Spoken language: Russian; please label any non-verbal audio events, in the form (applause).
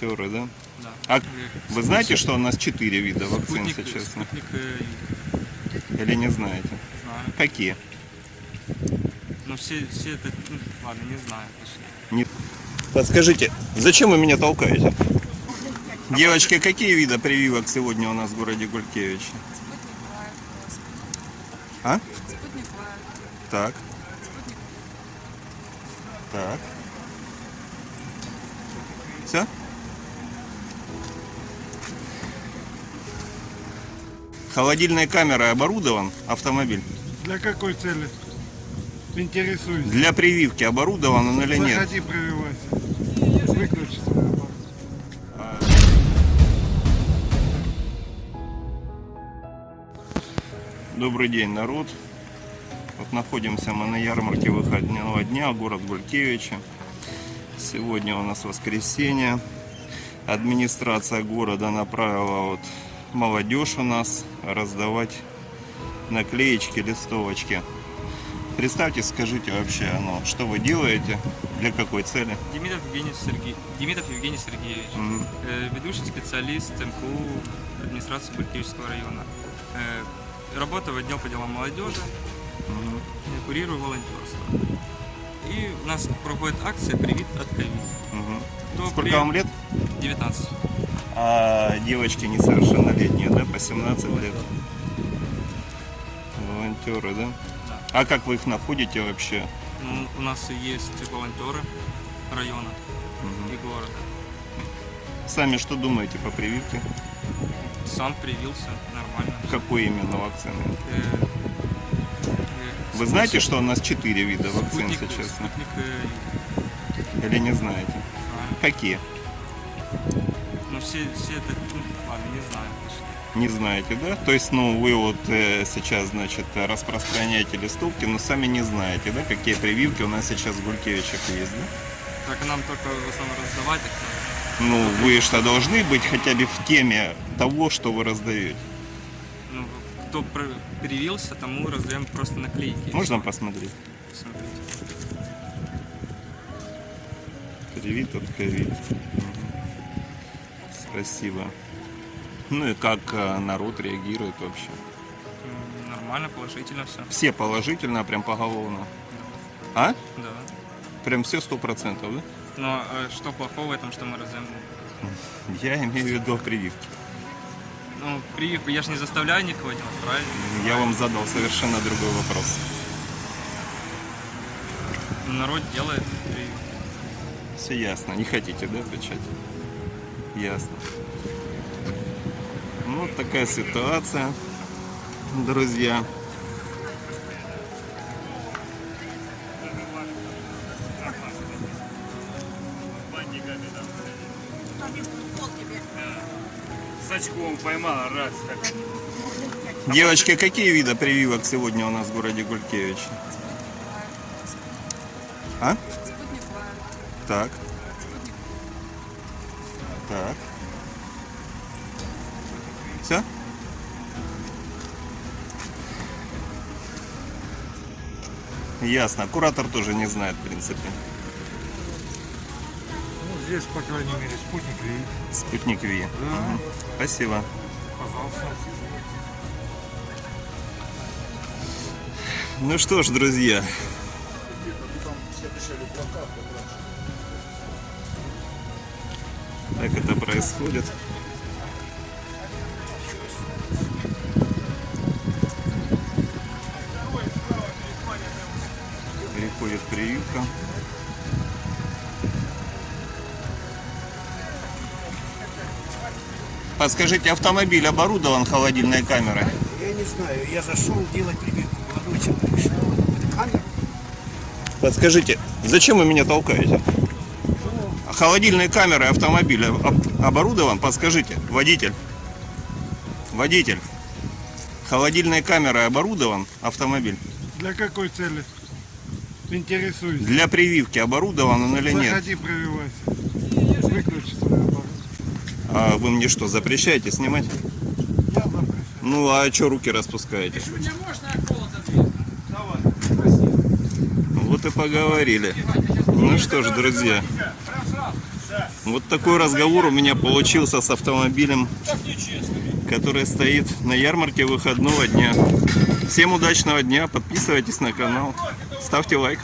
Волонтеры, да? Да. А Э, вы знаете, что у нас четыре вида вакцин Спутник, сейчас? спутник э, Или не знаете? знаю. Какие? Но все, все это, ну, ладно, не знаю точнее. Нет. Подскажите, зачем вы меня толкаете? Девочки, какие виды прививок сегодня у нас в городе Гулькевич? А? Спутник Лайт. Так, Спутник. так. Все? Холодильной камерой оборудован автомобиль? Для какой цели? Интересуюсь. Для прививки оборудован он или нет? Заходи, прививайся. Выключи свой аппарат. Добрый день, народ. Вот находимся мы на ярмарке выходного дня, город Гулькевича. Сегодня у нас воскресенье. Администрация города направила вот молодежь у нас раздавать наклеечки, листовочки. Представьте, скажите вообще, ну, что вы делаете, для какой цели? Демидов Евгений, Сергей... Демидов Евгений Сергеевич, Мгм. э, ведущий специалист МКУ администрации Буркевичского района. Э, работаю в отдел по делам молодежи, Мгм. э, курирую волонтерство. И у нас проходит акция «Привит от ковид». Мгм. Кто Сколько при- вам лет? 19. А девочки несовершеннолетние, да, по 17 лет? Волонтеры, да? А как вы их находите вообще? Ну, у нас есть волонтеры района Мгм. и города. Сами что думаете по прививке? Сам привился, нормально. Какой именно вакцины? Э, э, Вы знаете, что у нас четыре вида вакцин спутник, сейчас? спутник, э, Или не знаете? знаю. Какие? Ну, все, все это, ну, ладно, не знаю. Не знаете, да? То есть, ну, вы вот э, сейчас, значит, распространяете листовки, но сами не знаете, да, какие прививки у нас сейчас в Гулькевичах есть, да? Так нам только в основном раздавать их. Ну, вы что, должны быть хотя бы в теме того, что вы раздаете. Ну, кто пр- привился, тому раздаем просто наклейки. Можно посмотреть? Смотрите. Привит от ковид. Спасибо. Ну и как э, народ реагирует вообще? Нормально, положительно все. Все положительно, прям поголовно. А? Да. Прям все сто процентов, да? Но э, что плохого в этом, что мы раздаем? (laughs) Я имею в виду прививки. Ну, прививку я же не заставляю никого делать, правильно? Я вам задал совершенно другой вопрос. Народ делает прививку. Все ясно. Не хотите, да, отвечать? Ясно. Ну, вот такая ситуация, друзья. С очком поймала, раз. Так. Девочки, какие виды прививок сегодня у нас в городе Гулькевич? А? Так. Так. Все? Ясно. Куратор тоже не знает, в принципе. Ну, здесь, по крайней мере, спутник видит. Спутник Ви. Мгм. Спасибо. Пожалуйста. Ну что ж, друзья. Так это происходит. Переходит прививка. Подскажите, автомобиль оборудован холодильной камерой? Я не знаю, я зашел делать прививку. Молодой человек, что камера? Подскажите, зачем вы меня толкаете? Холодильной камерой автомобиля об- оборудован? Подскажите, водитель. Водитель. Холодильной камерой оборудован автомобиль? Для какой цели? Интересуюсь. Для прививки оборудован он или нет? Заходи, прививайся. Выключи свой аппарат. А вы мне что, запрещаете снимать? Я запрещаю. Ну а что руки распускаете? Вот и поговорили. Ну что ж, друзья. Вот такой разговор у меня получился с автомобилем, который стоит на ярмарке выходного дня. Всем удачного дня, подписывайтесь на канал, ставьте лайк.